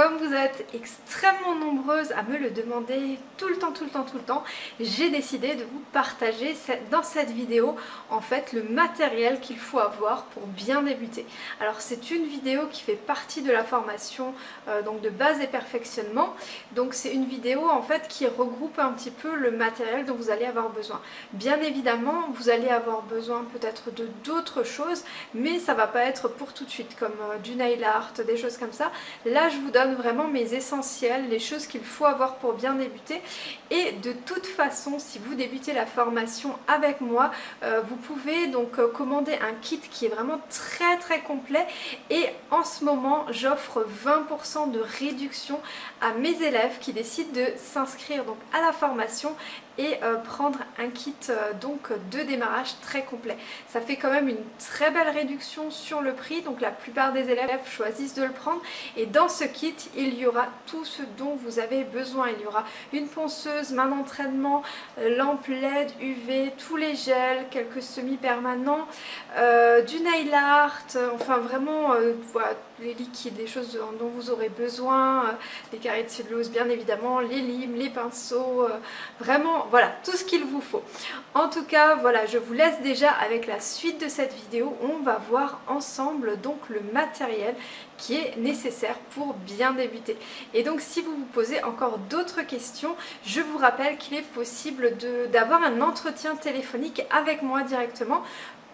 comme vous êtes extrêmement nombreuses à me le demander tout le temps, tout le temps, tout le temps, j'ai décidé de vous partager dans cette vidéo en fait le matériel qu'il faut avoir pour bien débuter. Alors c'est une vidéo qui fait partie de la formation euh, donc de base et perfectionnement, donc c'est une vidéo en fait qui regroupe un petit peu le matériel dont vous allez avoir besoin. Bien évidemment vous allez avoir besoin peut-être de d'autres choses, mais ça va pas être pour tout de suite comme euh, du nail art, des choses comme ça. Là, je vous donne vraiment mes essentiels, les choses qu'il faut avoir pour bien débuter. Et de toute façon, si vous débutez la formation avec moi, euh, vous pouvez donc euh, commander un kit qui est vraiment très très complet. Et en ce moment, j'offre 20% de réduction à mes élèves qui décident de s'inscrire donc à la formation et euh, prendre un kit donc de démarrage très complet. Ça fait quand même une très belle réduction sur le prix, donc la plupart des élèves choisissent de le prendre et dans ce kit il y aura tout ce dont vous avez besoin il y aura une ponceuse, main d'entraînement, euh, lampe LED, UV, tous les gels, quelques semi-permanents, euh, du nail art, enfin vraiment euh, les liquides, les choses dont vous aurez besoin, les carrés de cellulose bien évidemment, les limes, les pinceaux, vraiment voilà tout ce qu'il vous faut. En tout cas voilà je vous laisse déjà avec la suite de cette vidéo, on va voir ensemble donc le matériel qui est nécessaire pour bien débuter. Et donc si vous vous posez encore d'autres questions, je vous rappelle qu'il est possible d'avoir un entretien téléphonique avec moi directement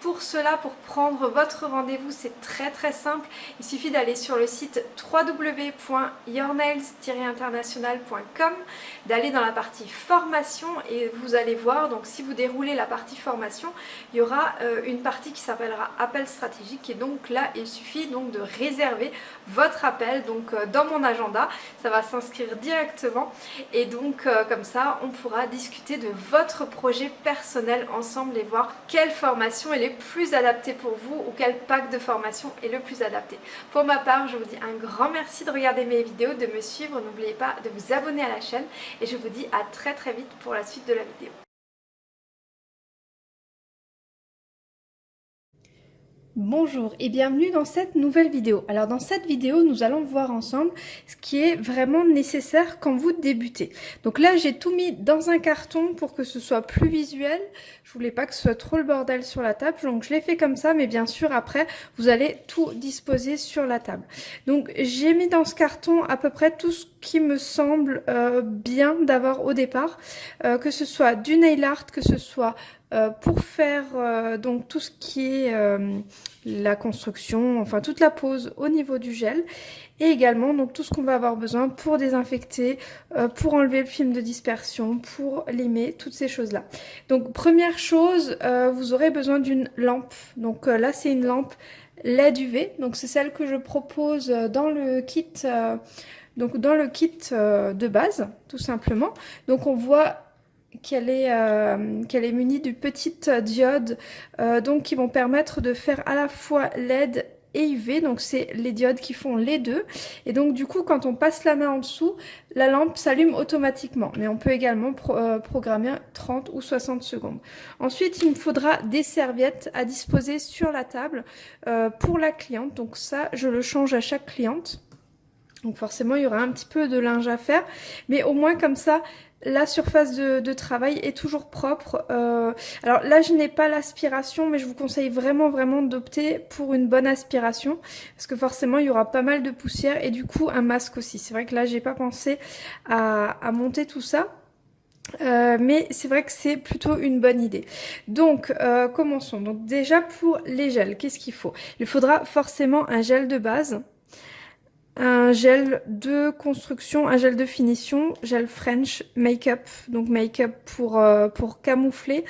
pour cela, pour prendre votre rendez-vous, c'est très très simple. Il suffit d'aller sur le site www.yournails-international.com, d'aller dans la partie formation et vous allez voir, donc si vous déroulez la partie formation, il y aura euh, une partie qui s'appellera appel stratégique. Et donc là il suffit donc de réserver votre appel donc euh, dans mon agenda, ça va s'inscrire directement. Et donc euh, comme ça on pourra discuter de votre projet personnel ensemble et voir quelle formation plus adapté pour vous ou quel pack de formation est le plus adapté. Pour ma part, je vous dis un grand merci de regarder mes vidéos, de me suivre, n'oubliez pas de vous abonner à la chaîne et je vous dis à très très vite pour la suite de la vidéo. Bonjour et bienvenue dans cette nouvelle vidéo. Alors dans cette vidéo, nous allons voir ensemble ce qui est vraiment nécessaire quand vous débutez. Donc là, j'ai tout mis dans un carton pour que ce soit plus visuel. Je voulais pas que ce soit trop le bordel sur la table, donc je l'ai fait comme ça, mais bien sûr après, vous allez tout disposer sur la table. Donc j'ai mis dans ce carton à peu près tout ce qui me semble euh, bien d'avoir au départ, euh, que ce soit du nail art, que ce soit euh, pour faire euh, donc tout ce qui est euh, la construction, enfin toute la pose au niveau du gel et également donc tout ce qu'on va avoir besoin pour désinfecter, pour enlever le film de dispersion, pour limer, toutes ces choses là. Donc première chose, vous aurez besoin d'une lampe. Donc là c'est une lampe LED UV, donc c'est celle que je propose dans le kit donc dans le kit de base tout simplement. Donc on voit qu'elle est, euh, qu'elle est munie de petites diodes euh, donc qui vont permettre de faire à la fois LED et UV, donc c'est les diodes qui font les deux. Et donc du coup, quand on passe la main en dessous, la lampe s'allume automatiquement. Mais on peut également euh, programmer 30 ou 60 secondes. Ensuite, il me faudra des serviettes à disposer sur la table pour la cliente. Donc ça, je le change à chaque cliente. Donc forcément, il y aura un petit peu de linge à faire. Mais au moins comme ça, la surface de, travail est toujours propre. Euh, alors là, je n'ai pas l'aspiration, mais je vous conseille vraiment, vraiment d'opter pour une bonne aspiration. Parce que forcément, il y aura pas mal de poussière et du coup, un masque aussi. C'est vrai que là, j'ai pas pensé à, monter tout ça. Euh, mais c'est vrai que c'est plutôt une bonne idée. Donc, euh, commençons. Donc déjà, pour les gels, qu'est-ce qu'il faut? Il faudra forcément un gel de base un gel de construction, un gel de finition, gel French make-up, donc make-up pour, euh, pour camoufler.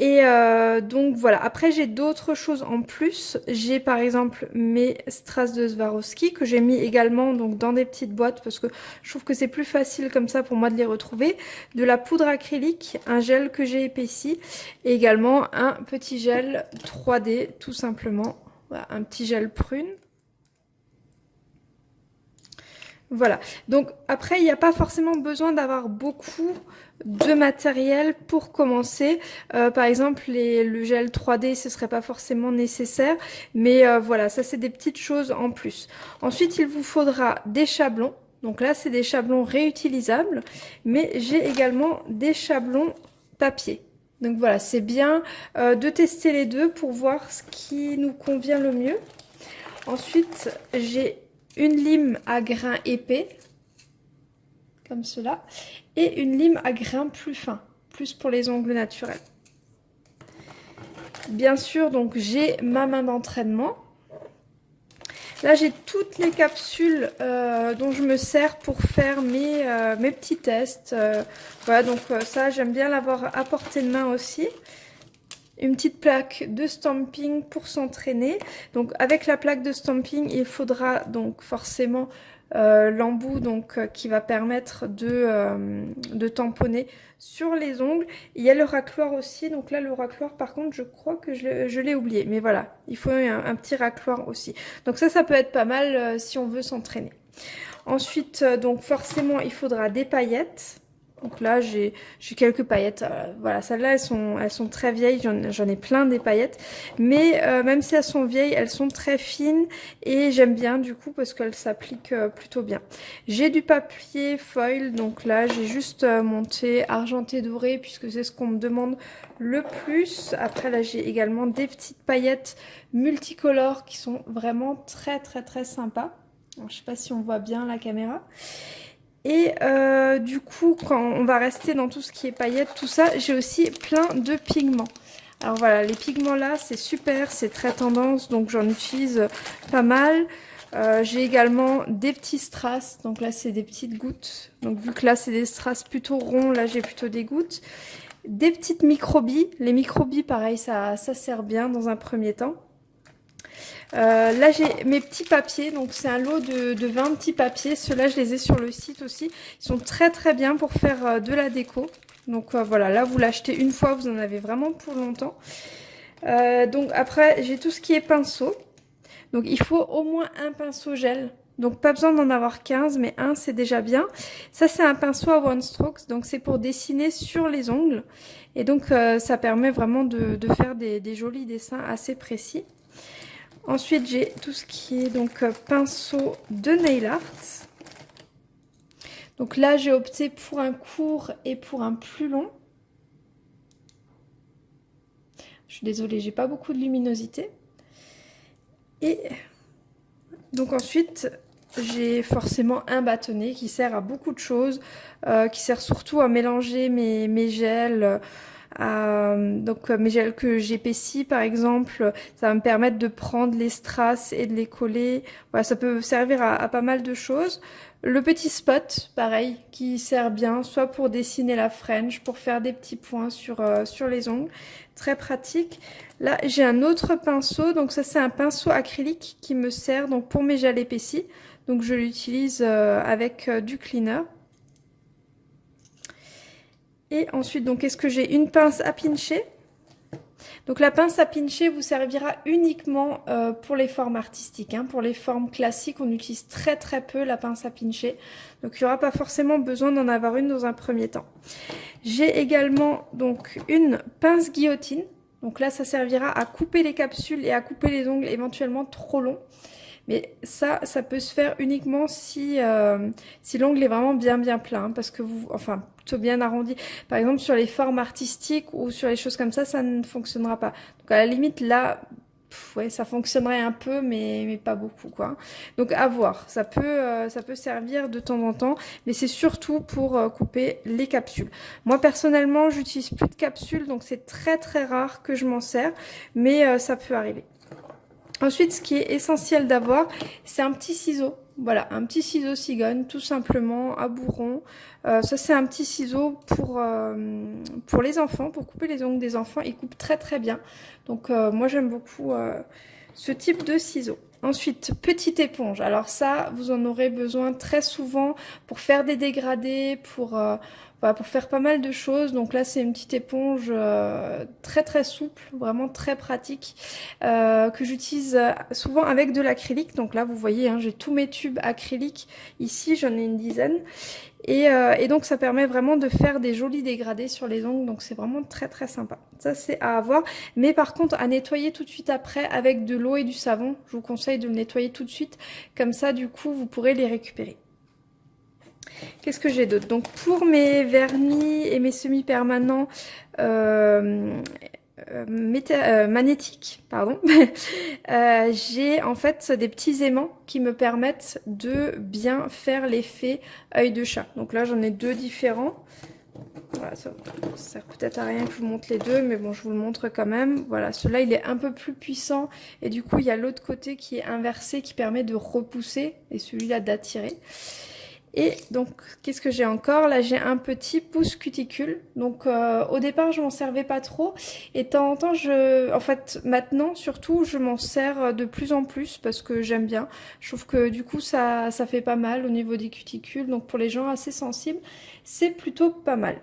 Et euh, donc voilà, après j'ai d'autres choses en plus. J'ai par exemple mes strass de Swarovski que j'ai mis également donc dans des petites boîtes parce que je trouve que c'est plus facile comme ça pour moi de les retrouver. De la poudre acrylique, un gel que j'ai épaissi et également un petit gel 3D tout simplement. Voilà, un petit gel prune. Voilà, donc après il n'y a pas forcément besoin d'avoir beaucoup de matériel pour commencer. Euh, par exemple, les, le gel 3D, ce serait pas forcément nécessaire, mais euh, voilà, ça c'est des petites choses en plus. Ensuite, il vous faudra des chablons. Donc là, c'est des chablons réutilisables, mais j'ai également des chablons papier. Donc voilà, c'est bien euh, de tester les deux pour voir ce qui nous convient le mieux. Ensuite, j'ai une lime à grains épais, comme cela, et une lime à grains plus fins, plus pour les ongles naturels. Bien sûr, donc j'ai ma main d'entraînement. Là, j'ai toutes les capsules euh, dont je me sers pour faire mes, euh, petits tests. Euh, voilà, donc ça, j'aime bien l'avoir à portée de main aussi une petite plaque de stamping pour s'entraîner. Donc avec la plaque de stamping, il faudra donc forcément euh, l'embout donc euh, qui va permettre de, euh, de tamponner sur les ongles. Il y a le racloir aussi, donc là le racloir par contre je crois que je l'ai oublié, mais voilà, il faut un, petit racloir aussi. Donc ça, ça peut être pas mal si on veut s'entraîner. Ensuite, donc forcément il faudra des paillettes. Donc là, j'ai quelques paillettes. Euh, voilà, celles-là, elles sont, elles sont très vieilles. J'en ai plein des paillettes. Mais euh, même si elles sont vieilles, elles sont très fines. Et j'aime bien du coup parce qu'elles s'appliquent euh, plutôt bien. J'ai du papier foil. Donc là, j'ai juste monté argenté doré puisque c'est ce qu'on me demande le plus. Après, là, j'ai également des petites paillettes multicolores qui sont vraiment très très très sympas. Je je sais pas si on voit bien la caméra. Et euh, du coup, quand on va rester dans tout ce qui est paillettes, tout ça, j'ai aussi plein de pigments. Alors voilà, les pigments là, c'est super, c'est très tendance, donc j'en utilise pas mal. Euh, j'ai également des petits strass, donc là c'est des petites gouttes. Donc vu que là c'est des strass plutôt ronds, là j'ai plutôt des gouttes. Des petites microbilles, les microbilles pareil, ça sert bien dans un premier temps. Euh, là, j'ai mes petits papiers. Donc, c'est un lot de, de 20 petits papiers. Ceux-là, je les ai sur le site aussi. Ils sont très, très bien pour faire euh, de la déco. Donc, euh, voilà. Là, vous l'achetez une fois. Vous en avez vraiment pour longtemps. donc, après, j'ai tout ce qui est pinceau. Donc, il faut au moins un pinceau gel. Donc, pas besoin d'en avoir 15, mais un, c'est déjà bien. Ça, c'est un pinceau à One Strokes. Donc, c'est pour dessiner sur les ongles. Et donc, ça permet vraiment de, faire des jolis dessins assez précis. Ensuite, j'ai tout ce qui est donc euh, pinceau de nail art. Donc là, j'ai opté pour un court et pour un plus long. Je suis désolée, j'ai pas beaucoup de luminosité. Et donc ensuite, j'ai forcément un bâtonnet qui sert à beaucoup de choses, euh, qui sert surtout à mélanger mes, mes gels, euh, donc mes gels que j'épaissis par exemple, ça va me permettre de prendre les strass et de les coller. Voilà, ça peut servir à, pas mal de choses. Le petit spot, pareil, qui sert bien, soit pour dessiner la French, pour faire des petits points sur, euh, sur les ongles. Très pratique. Là, j'ai un autre pinceau. Donc ça, c'est un pinceau acrylique qui me sert donc pour mes gels épaissis. Donc je l'utilise euh, avec du cleaner. Et ensuite, donc, est-ce que j'ai une pince à pincher? Donc la pince à pincher vous servira uniquement euh, pour les formes artistiques. Hein. Pour les formes classiques, on utilise très très peu la pince à pincher. Donc il n'y aura pas forcément besoin d'en avoir une dans un premier temps. J'ai également donc une pince guillotine. Donc là, ça servira à couper les capsules et à couper les ongles éventuellement trop longs. Mais ça, ça peut se faire uniquement si, euh, si l'ongle est vraiment bien bien plein, parce que vous, enfin, plutôt bien arrondi. Par exemple, sur les formes artistiques ou sur les choses comme ça, ça ne fonctionnera pas. Donc à la limite, là, ouais, ça fonctionnerait un peu, mais, mais pas beaucoup, quoi. Donc à voir. Ça peut, euh, ça peut servir de temps en temps, mais c'est surtout pour euh, couper les capsules. Moi personnellement, j'utilise plus de capsules, donc c'est très très rare que je m'en sers, mais ça peut arriver. Ensuite, ce qui est essentiel d'avoir, c'est un petit ciseau. Voilà, un petit ciseau cigogne, tout simplement, à bourron. Euh, ça, c'est un petit ciseau pour, euh, pour les enfants, pour couper les ongles des enfants. Il coupe très très bien. Donc, euh, moi, j'aime beaucoup ce type de ciseau. Ensuite, petite éponge. Alors ça, vous en aurez besoin très souvent pour faire des dégradés, pour, voilà, pour faire pas mal de choses. Donc là, c'est une petite éponge euh, très très souple, vraiment très pratique, euh, que j'utilise souvent avec de l'acrylique. Donc là, vous voyez, hein, j'ai tous mes tubes acryliques. Ici, j'en ai une dizaine. Et, euh, et, donc ça permet vraiment de faire des jolis dégradés sur les ongles, donc c'est vraiment très très sympa. Ça c'est à avoir, mais par contre à nettoyer tout de suite après avec de l'eau et du savon. Je vous conseille de le nettoyer tout de suite, comme ça du coup vous pourrez les récupérer. Qu'est-ce que j'ai d'autre? Donc pour mes vernis et mes semi-permanents euh, euh, euh, magnétiques, pardon, j'ai en fait des petits aimants qui me permettent de bien faire l'effet œil de chat. Donc là j'en ai deux différents. Voilà, ça, sert peut-être à rien que je vous montre les deux, mais bon, je vous le montre quand même. Voilà, celui-là, il est un peu plus puissant. Et du coup, il y a l'autre côté qui est inversé, qui permet de repousser, et celui-là d'attirer. Et donc, qu'est-ce que j'ai encore Là, j'ai un petit pouce cuticule. Donc, euh, au départ, je m'en servais pas trop. Et de temps en temps, je, en fait, maintenant, surtout, je m'en sers de plus en plus parce que j'aime bien. Je trouve que du coup, ça, ça fait pas mal au niveau des cuticules. Donc, pour les gens assez sensibles, c'est plutôt pas mal.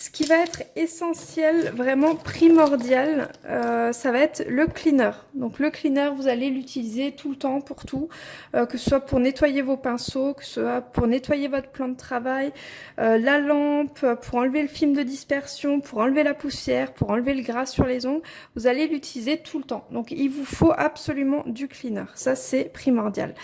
Ce qui va être essentiel, vraiment primordial, euh, ça va être le cleaner. Donc le cleaner, vous allez l'utiliser tout le temps pour tout, euh, que ce soit pour nettoyer vos pinceaux, que ce soit pour nettoyer votre plan de travail, euh, la lampe, pour enlever le film de dispersion, pour enlever la poussière, pour enlever le gras sur les ongles. Vous allez l'utiliser tout le temps. Donc il vous faut absolument du cleaner. Ça, c'est primordial.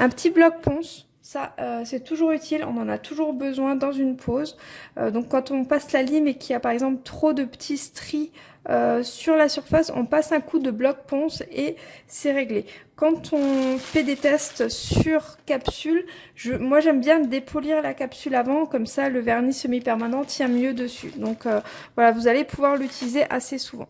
Un petit bloc ponce ça, euh, c'est toujours utile, on en a toujours besoin dans une pause. Euh, donc quand on passe la lime et qu'il y a par exemple trop de petits stries euh, sur la surface, on passe un coup de bloc ponce et c'est réglé. Quand on fait des tests sur capsule, je, moi j'aime bien dépolir la capsule avant, comme ça le vernis semi-permanent tient mieux dessus. Donc voilà, vous allez pouvoir l'utiliser assez souvent.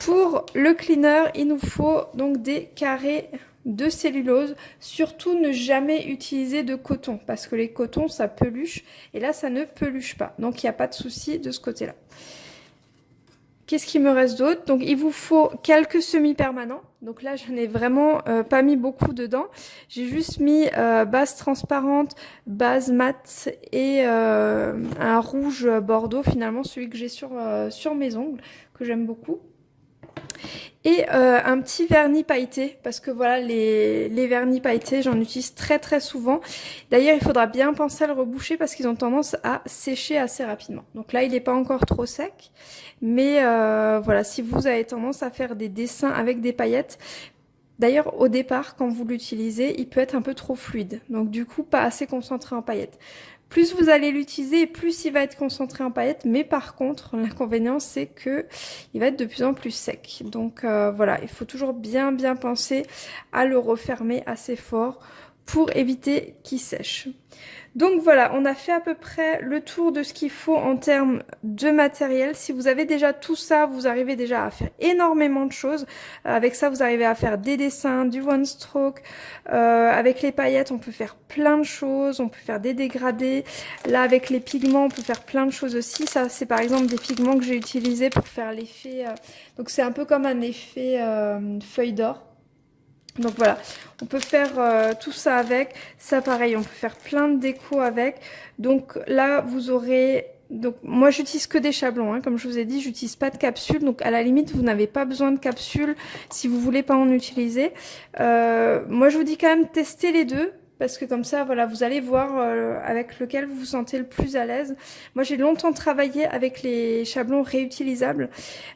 Pour le cleaner, il nous faut donc des carrés de cellulose. Surtout ne jamais utiliser de coton parce que les cotons ça peluche et là ça ne peluche pas. Donc il n'y a pas de souci de ce côté-là. Qu'est-ce qui me reste d'autre? Donc il vous faut quelques semi-permanents. Donc là je n'ai vraiment euh, pas mis beaucoup dedans. J'ai juste mis euh, base transparente, base mat et euh, un rouge bordeaux finalement, celui que j'ai sur, sur mes ongles, que j'aime beaucoup. Et euh, un petit vernis pailleté, parce que voilà, les, vernis pailletés, j'en utilise très très souvent. D'ailleurs, il faudra bien penser à le reboucher parce qu'ils ont tendance à sécher assez rapidement. Donc là, il n'est pas encore trop sec. Mais euh, voilà, si vous avez tendance à faire des dessins avec des paillettes, D'ailleurs, au départ, quand vous l'utilisez, il peut être un peu trop fluide. Donc du coup, pas assez concentré en paillettes. Plus vous allez l'utiliser, plus il va être concentré en paillettes. Mais par contre, l'inconvénient, c'est que il va être de plus en plus sec. Donc euh, voilà, il faut toujours bien bien penser à le refermer assez fort pour éviter qu'il sèche. Donc voilà, on a fait à peu près le tour de ce qu'il faut en termes de matériel. Si vous avez déjà tout ça, vous arrivez déjà à faire énormément de choses. Euh, avec ça, vous arrivez à faire des dessins, du one stroke. Euh, avec les paillettes, on peut faire plein de choses. On peut faire des dégradés. Là, avec les pigments, on peut faire plein de choses aussi. Ça, c'est par exemple des pigments que j'ai utilisés pour faire l'effet... Euh, donc c'est un peu comme un effet feuille d'or. Donc voilà, on peut faire euh, tout ça avec. Ça pareil, on peut faire plein de déco avec. Donc là, vous aurez... Donc moi j'utilise que des chablons, hein. comme je vous ai dit, j'utilise pas de capsule, donc à la limite vous n'avez pas besoin de capsule si vous voulez pas en utiliser. Euh, moi je vous dis quand même tester les deux, parce que comme ça, voilà, vous allez voir euh, avec lequel vous vous sentez le plus à l'aise. Moi, j'ai longtemps travaillé avec les chablons réutilisables.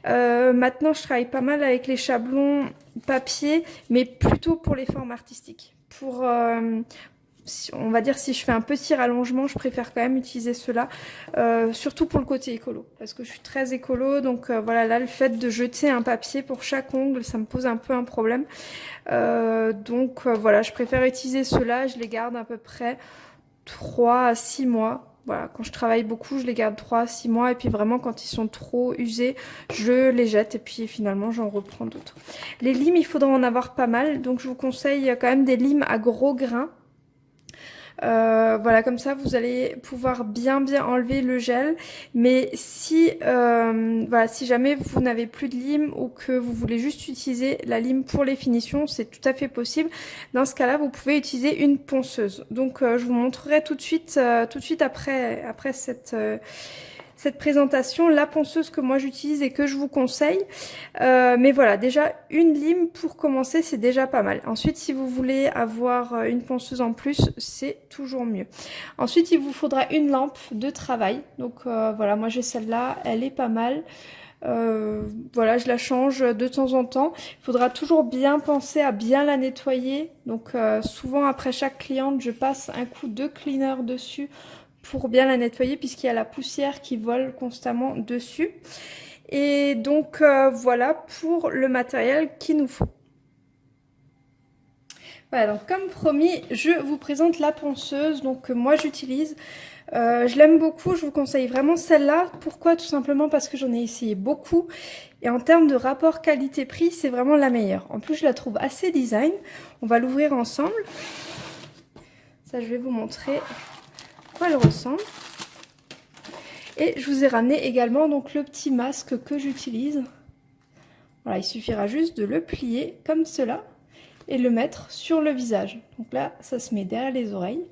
Euh, maintenant, je travaille pas mal avec les chablons papier, mais plutôt pour les formes artistiques. Pour, euh, on va dire si je fais un petit rallongement, je préfère quand même utiliser cela, euh, surtout pour le côté écolo, parce que je suis très écolo, donc euh, voilà, là le fait de jeter un papier pour chaque ongle, ça me pose un peu un problème. Euh, donc voilà, je préfère utiliser cela, je les garde à peu près 3 à 6 mois. Voilà, quand je travaille beaucoup, je les garde 3 à 6 mois et puis vraiment quand ils sont trop usés, je les jette et puis finalement j'en reprends d'autres. Les limes, il faudra en avoir pas mal, donc je vous conseille quand même des limes à gros grains Euh, voilà, comme ça, vous allez pouvoir bien bien enlever le gel. Mais si, euh, voilà, si jamais vous n'avez plus de lime ou que vous voulez juste utiliser la lime pour les finitions, c'est tout à fait possible. Dans ce cas-là, vous pouvez utiliser une ponceuse. Donc, euh, je vous montrerai tout de suite, tout de suite après, après cette cette présentation, la ponceuse que moi j'utilise et que je vous conseille. Euh, mais voilà, déjà une lime pour commencer, c'est déjà pas mal. Ensuite, si vous voulez avoir euh, une ponceuse en plus, c'est toujours mieux. Ensuite, il vous faudra une lampe de travail. Donc euh, voilà, moi j'ai celle-là, elle est pas mal. voilà, je la change de temps en temps. Il faudra toujours bien penser à bien la nettoyer. Donc souvent après chaque cliente, je passe un coup de cleaner dessus pour bien la nettoyer puisqu'il y a la poussière qui vole constamment dessus. Et donc euh, voilà pour le matériel qu'il nous faut. Voilà, donc comme promis, je vous présente la ponceuse que moi j'utilise. Euh, je l'aime beaucoup, je vous conseille vraiment celle-là. Pourquoi? Tout simplement parce que j'en ai essayé beaucoup. Et en termes de rapport qualité-prix, c'est vraiment la meilleure. En plus, je la trouve assez design. On va l'ouvrir ensemble. Ça, je vais vous montrer quoi elle ressemble. Et je vous ai ramené également donc le petit masque que j'utilise. Voilà, il suffira juste de le plier comme cela et le mettre sur le visage. Donc là, ça se met derrière les oreilles.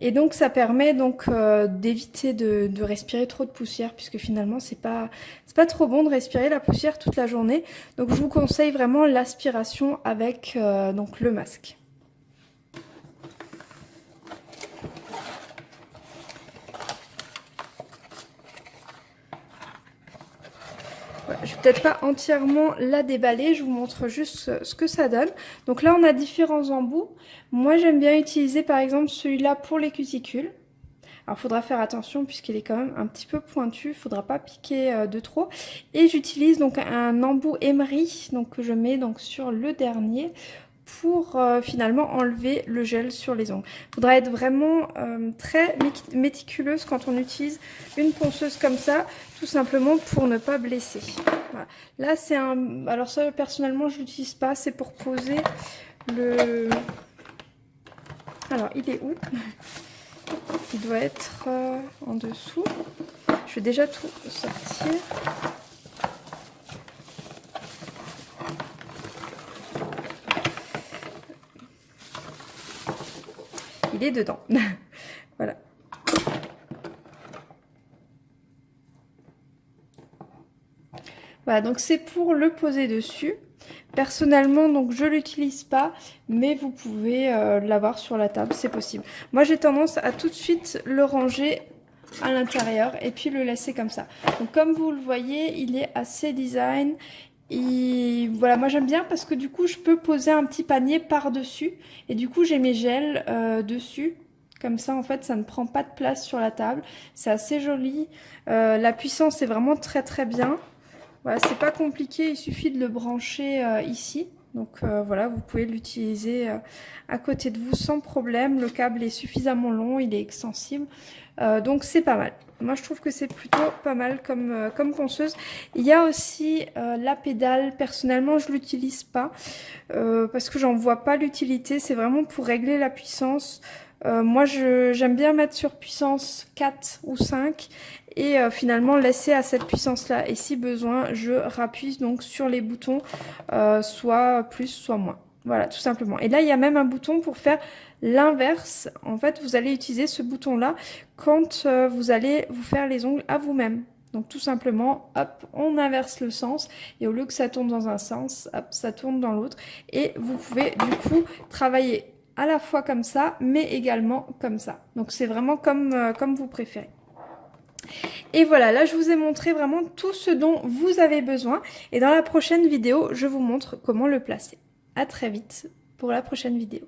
Et donc ça permet donc euh, d'éviter de, respirer trop de poussière puisque finalement c'est pas c'est pas trop bon de respirer la poussière toute la journée. Donc je vous conseille vraiment l'aspiration avec euh, donc le masque. Je vais peut-être pas entièrement la déballer, je vous montre juste ce que ça donne. Donc là, on a différents embouts. Moi, j'aime bien utiliser par exemple celui-là pour les cuticules. Alors, il faudra faire attention puisqu'il est quand même un petit peu pointu, il faudra pas piquer euh, de trop. Et j'utilise donc un embout Emery donc, que je mets donc sur le dernier pour euh, finalement enlever le gel sur les ongles. Il faudra être vraiment euh, très méticuleuse quand on utilise une ponceuse comme ça, tout simplement pour ne pas blesser. Là c'est un... Alors ça personnellement je l'utilise pas, c'est pour poser le... Alors il est où? Il doit être euh, en dessous. Je vais déjà tout sortir. Dedans. voilà. Voilà, donc c'est pour le poser dessus. Personnellement, donc je l'utilise pas, mais vous pouvez euh, l'avoir sur la table, c'est possible. Moi, j'ai tendance à tout de suite le ranger à l'intérieur et puis le laisser comme ça. Donc comme vous le voyez, il est assez design. Et voilà, moi j'aime bien parce que du coup je peux poser un petit panier par-dessus et du coup j'ai mes gels euh, dessus. Comme ça en fait ça ne prend pas de place sur la table. C'est assez joli. Euh, la puissance est vraiment très très bien. Voilà, c'est pas compliqué, il suffit de le brancher euh, ici. Donc voilà, vous pouvez l'utiliser à côté de vous sans problème. Le câble est suffisamment long, il est extensible. Donc c'est pas mal. Moi, je trouve que c'est plutôt pas mal comme, euh, ponceuse. Il y a aussi euh, la pédale. Personnellement, je l'utilise pas euh, parce que j'en vois pas l'utilité. C'est vraiment pour régler la puissance. moi, j'aime bien mettre sur puissance 4 ou 5 et finalement laisser à cette puissance-là. Et si besoin, je rappuie donc sur les boutons, soit plus, soit moins. Voilà, tout simplement. Et là, il y a même un bouton pour faire l'inverse. En fait, vous allez utiliser ce bouton-là quand euh, vous allez vous faire les ongles à vous-même. Donc tout simplement, hop, on inverse le sens et au lieu que ça tourne dans un sens, hop, ça tourne dans l'autre. Et vous pouvez du coup travailler à la fois comme ça, mais également comme ça. Donc c'est vraiment comme, euh, comme vous préférez. Et voilà, là je vous ai montré vraiment tout ce dont vous avez besoin. Et dans la prochaine vidéo, je vous montre comment le placer. A très vite pour la prochaine vidéo.